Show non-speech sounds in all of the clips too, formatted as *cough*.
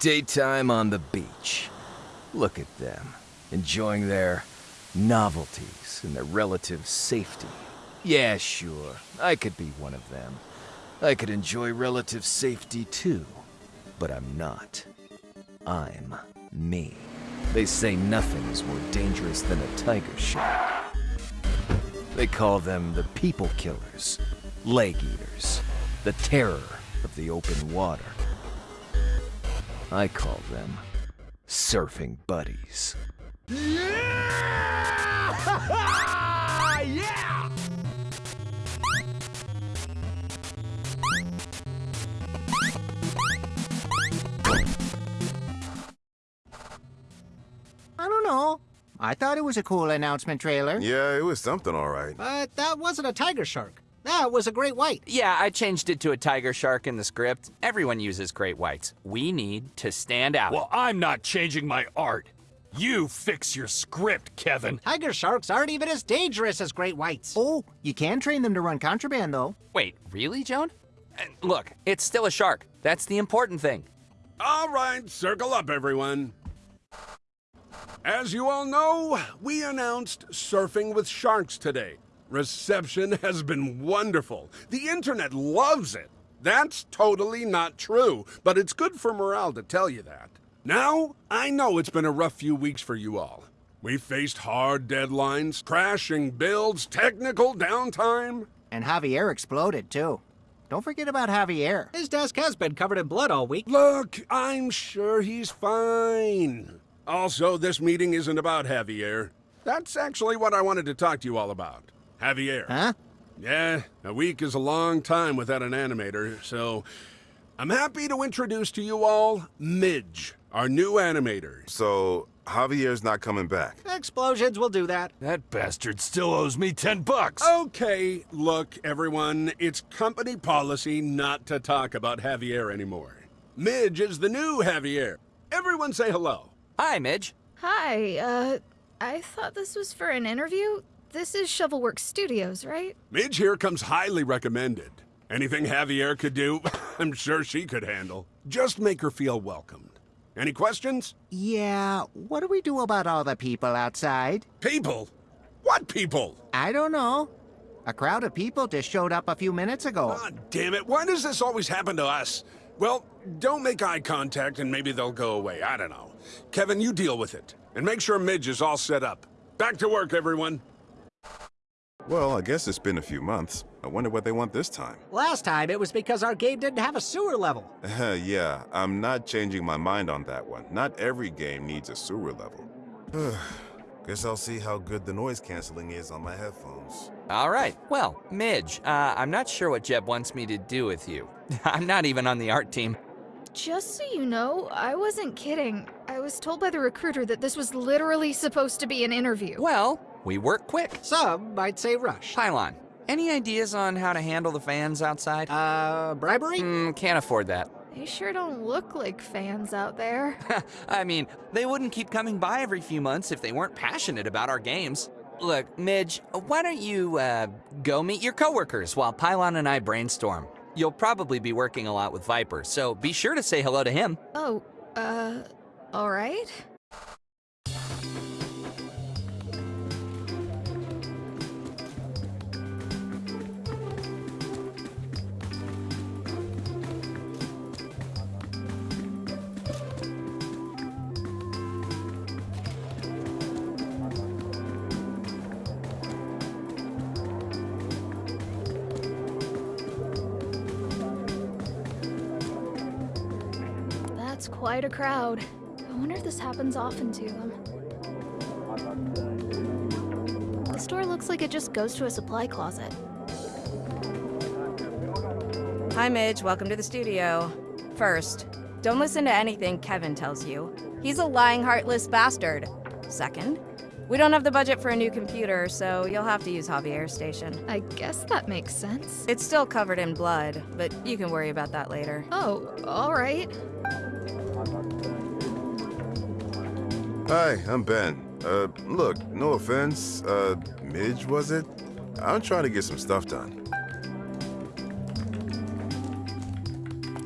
Daytime on the beach. Look at them, enjoying their novelties and their relative safety. Yeah, sure, I could be one of them. I could enjoy relative safety too, but I'm not. I'm me. They say nothing is more dangerous than a tiger shark. They call them the people killers, leg eaters, the terror of the open water. I call them surfing buddies. yeah! *laughs* yeah! I don't know. I thought it was a cool announcement trailer. Yeah, it was something all right. But that wasn't a tiger shark. That was a great white. Yeah, I changed it to a tiger shark in the script. Everyone uses great whites. We need to stand out. Well, I'm not changing my art. You fix your script, Kevin. Tiger sharks aren't even as dangerous as great whites. Oh, you can train them to run contraband, though. Wait, really, Joan? Uh, Look, it's still a shark. That's the important thing. All right, circle up, everyone. As you all know, we announced Surfing with Sharks today. Reception has been wonderful. The internet loves it. That's totally not true, but it's good for morale to tell you that. Now, I know it's been a rough few weeks for you all. We faced hard deadlines, crashing builds, technical downtime. And Javier exploded, too. Don't forget about Javier. His desk has been covered in blood all week. Look, I'm sure he's fine. Also, this meeting isn't about Javier. That's actually what I wanted to talk to you all about. Javier. Huh? Yeah, a week is a long time without an animator, so I'm happy to introduce to you all Midge, our new animator. So, Javier's not coming back. Explosions will do that. That bastard still owes me 10 bucks. Okay, look, everyone, it's company policy not to talk about Javier anymore. Midge is the new Javier. Everyone say hello. Hi, Midge. Hi, uh, I thought this was for an interview. This is Shovelworks Studios, right? Midge here comes highly recommended. Anything Javier could do, *laughs* I'm sure she could handle. Just make her feel welcomed. Any questions? Yeah, what do we do about all the people outside? People? What people? I don't know. A crowd of people just showed up a few minutes ago. God damn it, why does this always happen to us? Well, don't make eye contact and maybe they'll go away. I don't know. Kevin, you deal with it. And make sure Midge is all set up. Back to work, everyone. Well, I guess it's been a few months. I wonder what they want this time. Last time it was because our game didn't have a sewer level. *laughs* yeah, I'm not changing my mind on that one. Not every game needs a sewer level. *sighs* Guess I'll see how good the noise canceling is on my headphones. All right. Well, Midge, uh, I'm not sure what Jeb wants me to do with you. *laughs* I'm not even on the art team. Just so you know, I wasn't kidding. I was told by the recruiter that this was literally supposed to be an interview. Well, we work quick. Some might say rush. Pylon, any ideas on how to handle the fans outside? Uh, bribery? Mm, can't afford that. They sure don't look like fans out there. *laughs* I mean, they wouldn't keep coming by every few months if they weren't passionate about our games. Look, Midge, why don't you, uh, go meet your coworkers while Pylon and I brainstorm? You'll probably be working a lot with Viper, so be sure to say hello to him. oh, uh, alright. That's quite a crowd. I wonder if this happens often to them. The store looks like it just goes to a supply closet. Hi, Midge. Welcome to the studio. First, don't listen to anything Kevin tells you. He's a lying, heartless bastard. Second, we don't have the budget for a new computer, so you'll have to use Javier's station. I guess that makes sense. It's still covered in blood, but you can worry about that later. Oh, alright. Hi, I'm Ben. Uh, look, no offense, uh, Midge, was it? I'm trying to get some stuff done.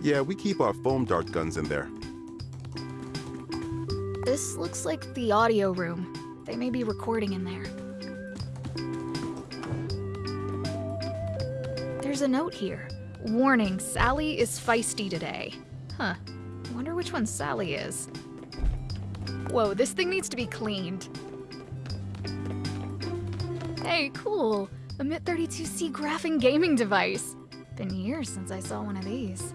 Yeah, we keep our foam dart guns in there. This looks like the audio room. They may be recording in there. There's a note here. Warning, Sally is feisty today. Huh. Wonder which one Sally is. Whoa, this thing needs to be cleaned. Hey, cool. A MIT-32C graphing gaming device. Been years since I saw one of these.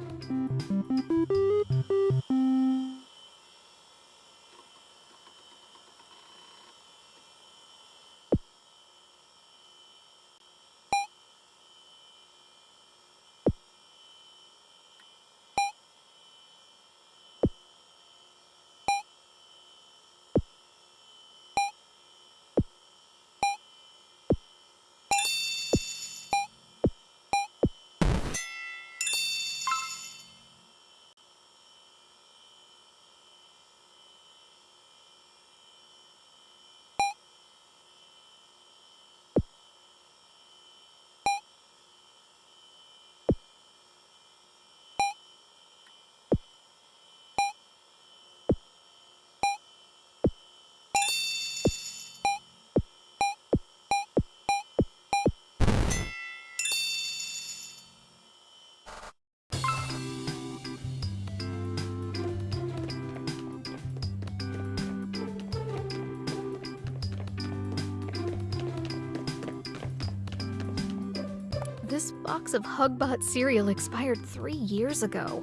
Box of Hugbot cereal expired three years ago.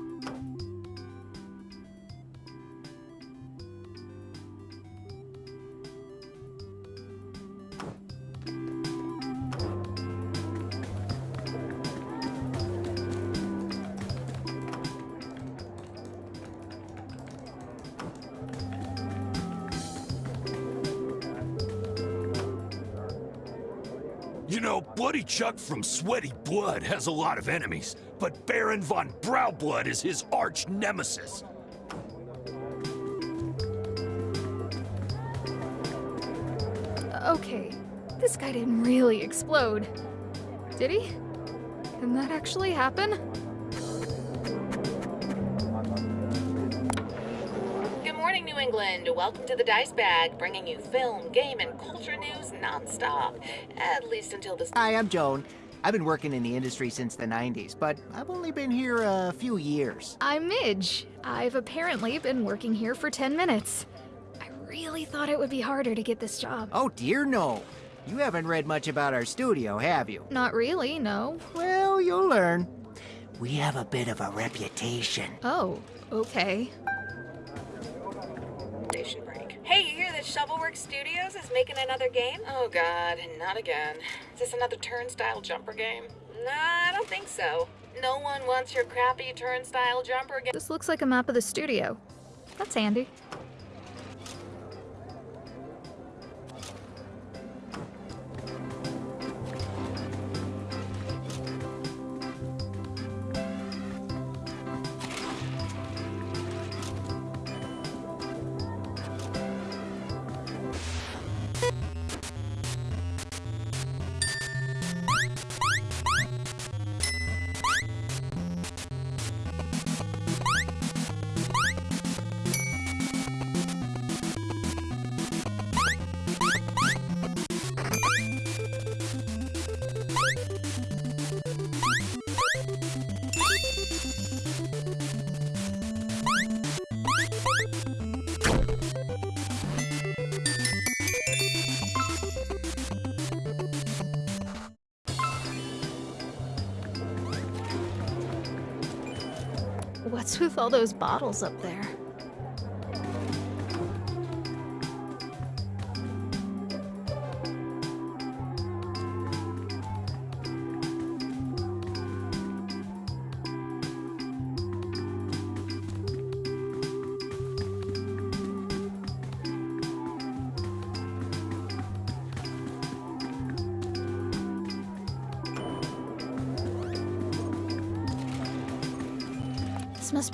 You know, Bloody Chuck from Sweaty Blood has a lot of enemies, but Baron von Browblood is his arch nemesis. Okay, this guy didn't really explode. Did he? Can that actually happen? Good morning, New England. Welcome to the Dice Bag, bringing you film, game, and culture news nonstop. At least until this. Hi, I'm Joan. I've been working in the industry since the 90s, but I've only been here a few years. I'm Midge. I've apparently been working here for 10 minutes. I really thought it would be harder to get this job. Oh, dear no. You haven't read much about our studio, have you? Not really, no. Well, you'll learn. We have a bit of a reputation. Oh, okay. Station break. Hey, you hear that Shovelworks Studios is making another game? Oh god, not again. Is this another turnstile jumper game? Nah, I don't think so. No one wants your crappy turnstile jumper game. This looks like a map of the studio. That's handy. What's with all those bottles up there?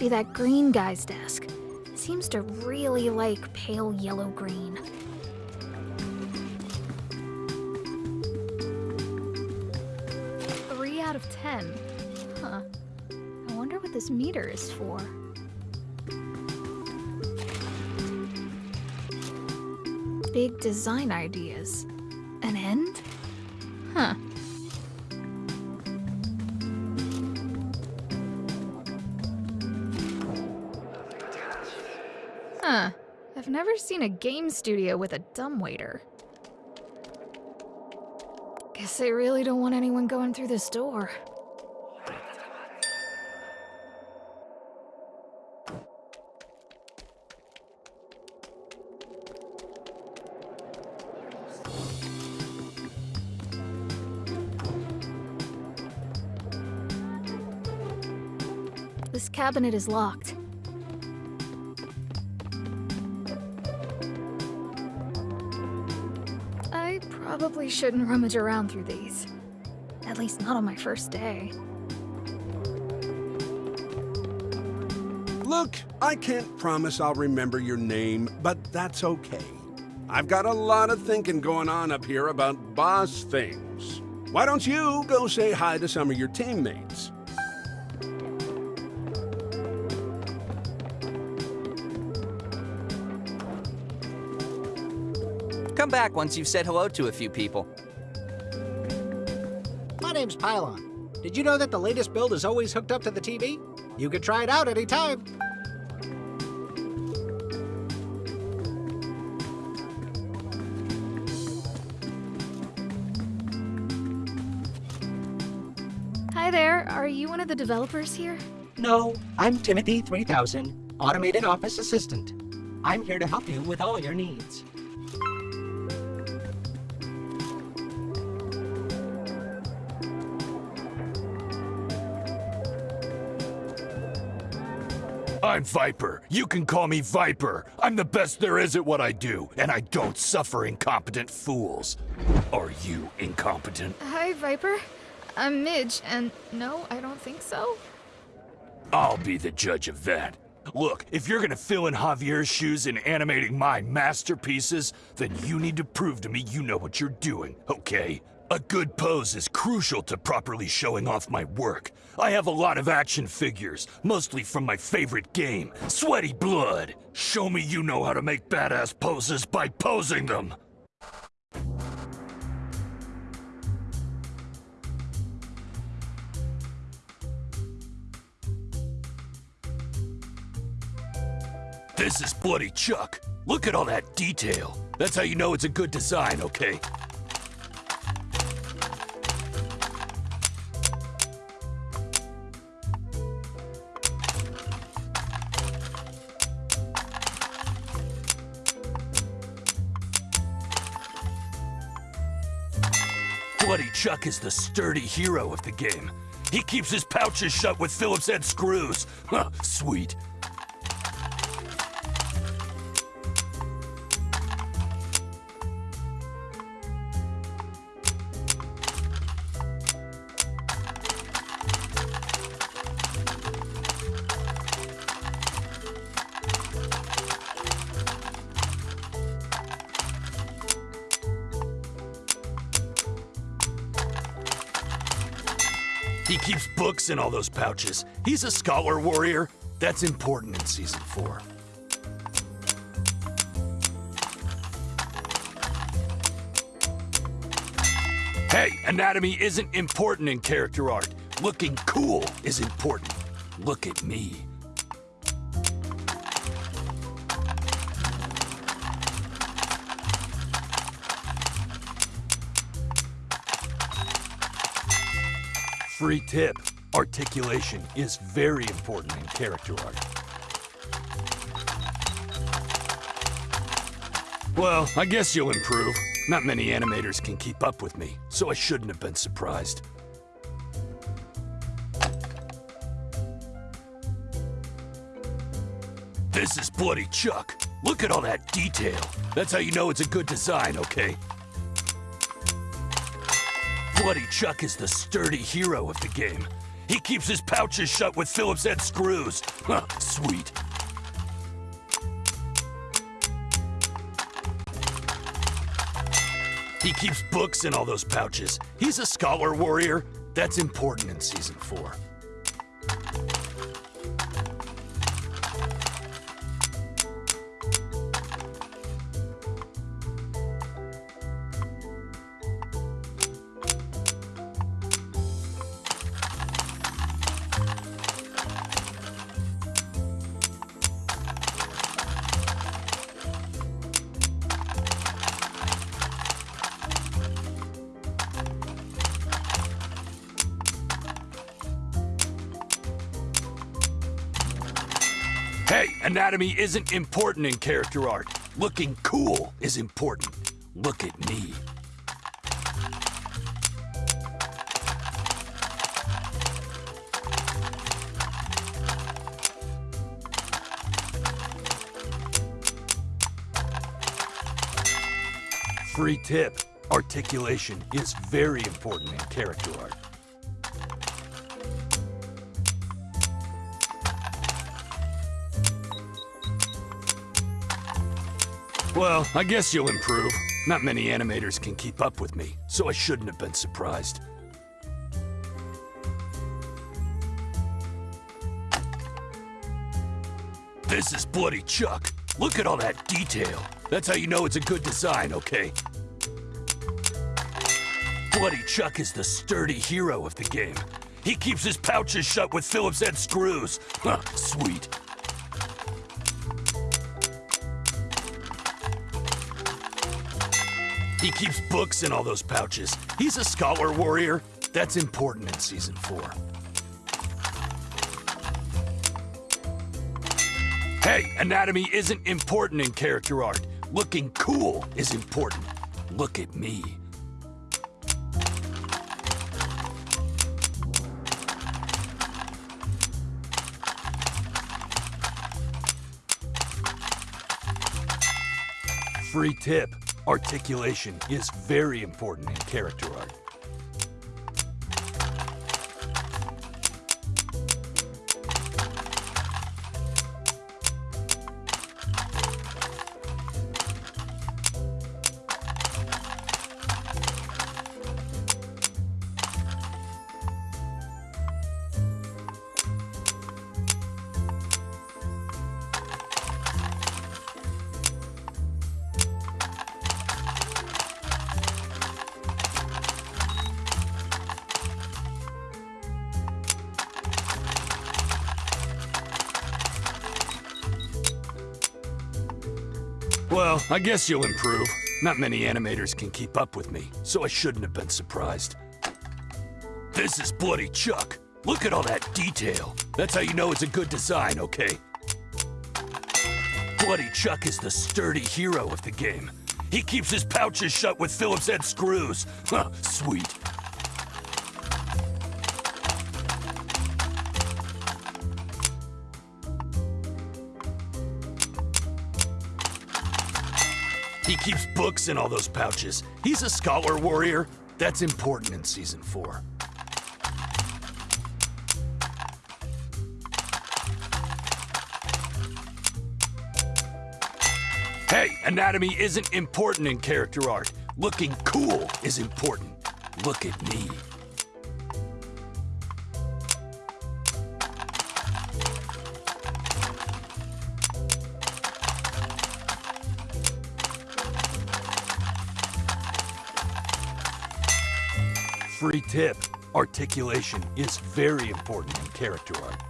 That green guy's desk. Seems to really like pale yellow green. Three out of ten. Huh. I wonder what this meter is for. big design ideas. An end? Never seen a game studio with a dumbwaiter. Guess they really don't want anyone going through this door. This cabinet is locked. Probably shouldn't rummage around through these. At least not on my first day. Look, I can't promise I'll remember your name, but that's okay. I've got a lot of thinking going on up here about boss things. Why don't you go say hi to some of your teammates? Back once you've said hello to a few people. My name's Pylon. Did you know that the latest build is always hooked up to the TV? You can try it out anytime. Hi there, are you one of the developers here? No, I'm Timothy 3000, Automated Office Assistant. I'm here to help you with all your needs. I'm Viper. You can call me Viper. I'm the best there is at what I do, and I don't suffer incompetent fools. Are you incompetent? Hi, Viper. I'm Midge, and no, I don't think so. I'll be the judge of that. Look, if you're gonna fill in Javier's shoes in animating my masterpieces, then you need to prove to me you know what you're doing, okay? A good pose is crucial to properly showing off my work. I have a lot of action figures, mostly from my favorite game, Sweaty Blood. Show me you know how to make badass poses by posing them. This is Bloody Chuck. Look at all that detail. That's how you know it's a good design, okay? Chuck is the sturdy hero of the game. He keeps his pouches shut with Phillips head screws. *laughs* Huh, sweet. Keeps books in all those pouches. He's a scholar warrior. That's important in Season 4. Hey, anatomy isn't important in character art. Looking cool is important. Look at me. Free tip. Articulation is very important in character art. Well, I guess you'll improve. Not many animators can keep up with me, so I shouldn't have been surprised. This is Bloody Chuck. Look at all that detail. That's how you know it's a good design, okay? Bloody Chuck is the sturdy hero of the game. He keeps his pouches shut with Phillips head screws. Huh, sweet. He keeps books in all those pouches. He's a scholar warrior. That's important in Season 4. Anatomy isn't important in character art. Looking cool is important. Look at me. Free tip. Articulation is very important in character art. Well, I guess you'll improve. Not many animators can keep up with me, so I shouldn't have been surprised. This is Bloody Chuck. Look at all that detail. That's how you know it's a good design, okay? Bloody Chuck is the sturdy hero of the game. He keeps his pouches shut with Phillips head screws. Huh, sweet. He keeps books in all those pouches. He's a scholar warrior. That's important in Season 4. Hey, anatomy isn't important in character art. Looking cool is important. Look at me. Free tip. Articulation is very important in character art. I guess you'll improve. Not many animators can keep up with me, so I shouldn't have been surprised. This is Bloody Chuck. Look at all that detail. That's how you know it's a good design, okay? Bloody Chuck is the sturdy hero of the game. He keeps his pouches shut with Phillips head screws. Huh, sweet. He keeps books in all those pouches. He's a scholar warrior. That's important in Season 4. Hey, anatomy isn't important in character art. Looking cool is important. Look at me. Free tip. Articulation is very important in character art.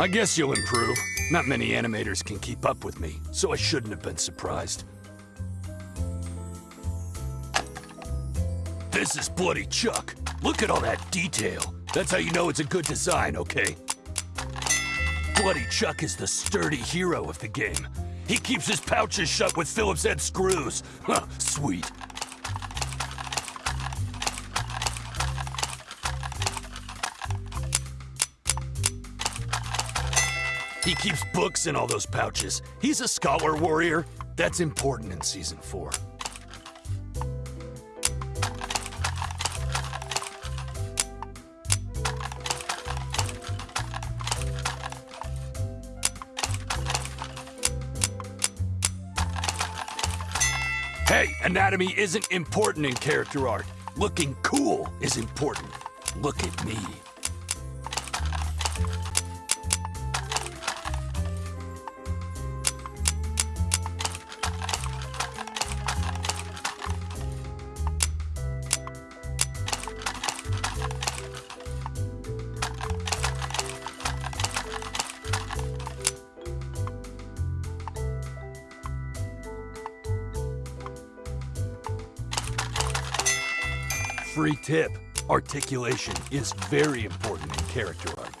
I guess you'll improve. Not many animators can keep up with me, so I shouldn't have been surprised. This is Bloody Chuck. Look at all that detail. That's how you know it's a good design, okay? Bloody Chuck is the sturdy hero of the game. He keeps his pouches shut with Phillips head screws. Huh, sweet. He keeps books in all those pouches. He's a scholar warrior. That's important in Season 4. Hey, anatomy isn't important in character art. Looking cool is important. Look at me. Tip. Articulation is very important in character art.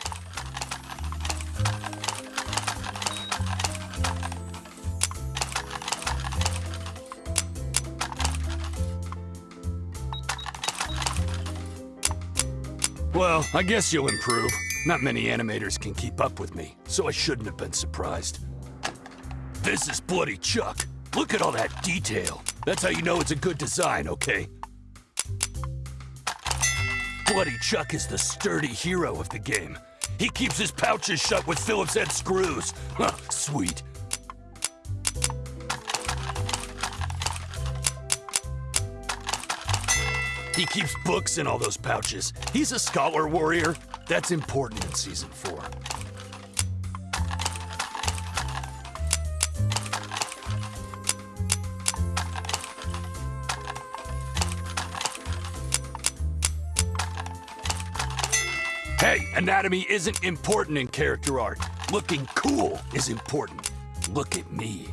Well, I guess you'll improve. Not many animators can keep up with me, so I shouldn't have been surprised. This is Bloody Chuck. Look at all that detail. That's how you know it's a good design, okay? Bloody Chuck is the sturdy hero of the game. He keeps his pouches shut with Phillips head screws. Huh, sweet. He keeps books in all those pouches. He's a scholar warrior. That's important in Season 4. Hey, anatomy isn't important in character art. Looking cool is important. Look at me.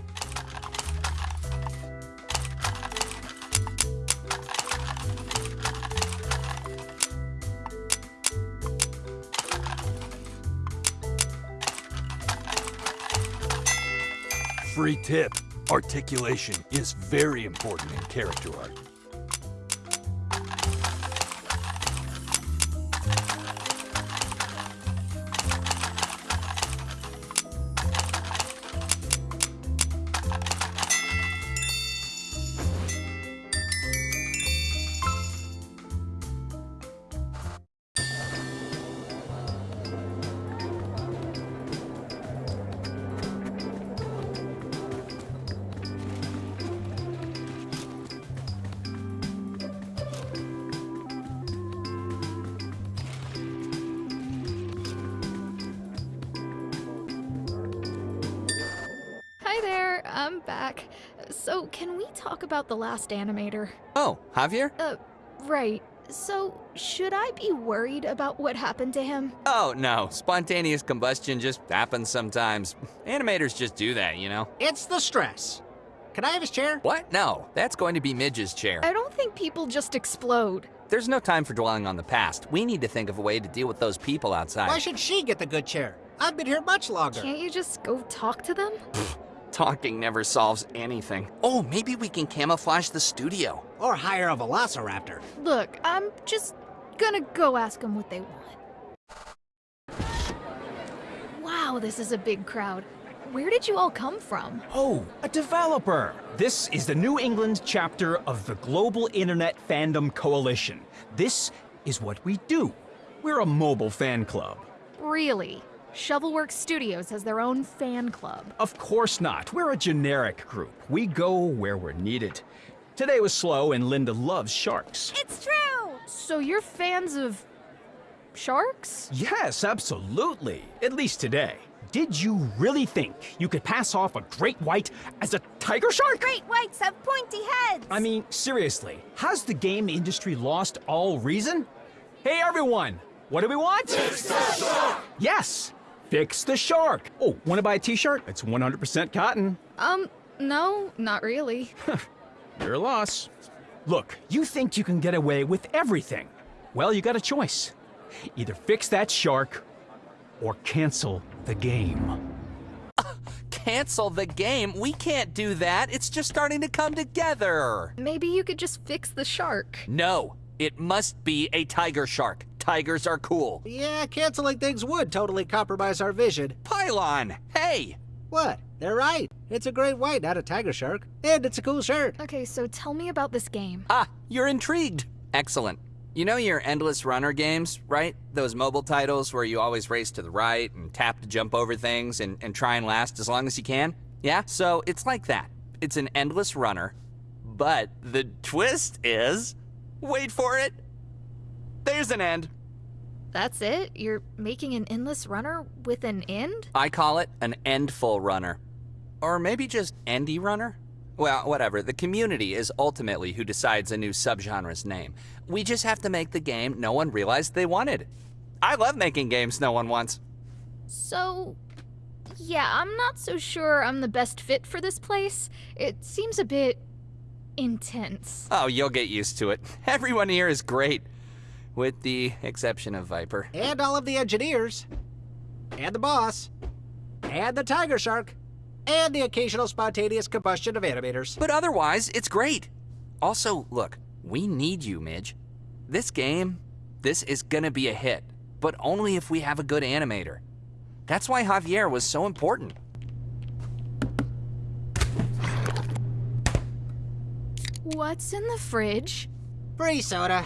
Free tip. Articulation is very important in character art. Talk about the last animator? Oh, Javier? Uh, right. So, should I be worried about what happened to him? Oh, no. Spontaneous combustion just happens sometimes. *laughs* Animators just do that, you know? It's the stress. Can I have his chair? What? No, that's going to be Midge's chair. I don't think people just explode. There's no time for dwelling on the past. We need to think of a way to deal with those people outside. Why should she get the good chair? I've been here much longer. Can't you just go talk to them? Talking never solves anything. Oh, maybe we can camouflage the studio. Or hire a velociraptor. Look, I'm just gonna go ask them what they want. Wow, this is a big crowd. Where did you all come from? Oh, a developer! This is the New England chapter of the Global Internet Fandom Coalition. This is what we do. We're a mobile fan club. Really? Shovelworks Studios has their own fan club. Of course not. We're a generic group. We go where we're needed. Today was slow and Linda loves sharks. It's true! So you're fans of. sharks? Yes, absolutely. At least today. Did you really think you could pass off a great white as a tiger shark? Great whites have pointy heads! I mean, seriously, has the game industry lost all reason? Hey everyone, what do we want? Fix shark! Yes, fix the shark. Oh, wanna buy a t-shirt? It's 100% cotton. Um, no, not really. *laughs* Your loss. Look, you think you can get away with everything. Well, you got a choice. Either fix that shark or cancel the game. *laughs* Cancel the game? We can't do that. It's just starting to come together. Maybe you could just fix the shark. No, it must be a tiger shark. Tigers are cool. Yeah, canceling things would totally compromise our vision. Pylon, hey! What? They're right. It's a great white, not a tiger shark. And it's a cool shirt. Okay, so tell me about this game. Ah, you're intrigued. Excellent. You know your endless runner games, right? Those mobile titles where you always race to the right and tap to jump over things and, and try and last as long as you can? Yeah? So it's like that. It's an endless runner, but the twist is wait for it. There's an end. That's it? You're making an endless runner with an end? I call it an endful runner. Or maybe just endy runner? Well, whatever. The community is ultimately who decides a new subgenre's name. We just have to make the game no one realized they wanted. I love making games no one wants. So, yeah, I'm not so sure I'm the best fit for this place. It seems a bit intense. Oh, you'll get used to it. *laughs* Everyone here is great. With the exception of Viper. And all of the engineers. And the boss. And the tiger shark. And the occasional spontaneous combustion of animators. But otherwise, it's great. Also, look, we need you, Midge. This game, this is gonna be a hit, but only if we have a good animator. That's why Javier was so important. What's in the fridge? Free soda.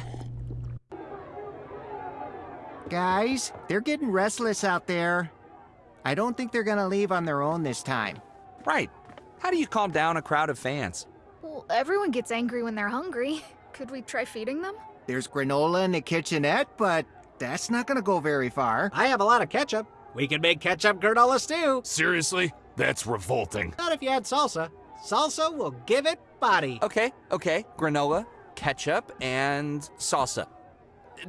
Guys, they're getting restless out there. I don't think they're gonna leave on their own this time. Right. How do you calm down a crowd of fans? Well, everyone gets angry when they're hungry. *laughs* Could we try feeding them? There's granola in the kitchenette, but that's not gonna go very far. I have a lot of ketchup. We can make ketchup granola stew. Seriously? That's revolting. Not if you add salsa. Salsa will give it body. Okay, okay. Granola, ketchup, and salsa.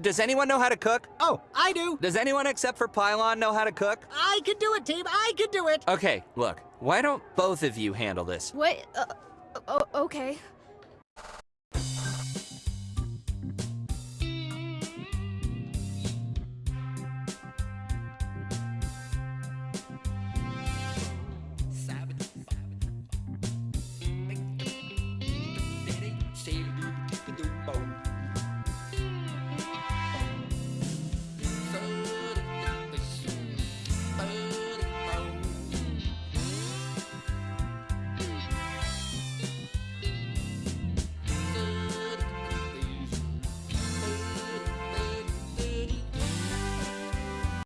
Does anyone know how to cook? Oh, I do. Does anyone except for Pylon know how to cook? I can do it, team. I can do it. Okay, look. Why don't both of you handle this? What? Uh, oh, okay.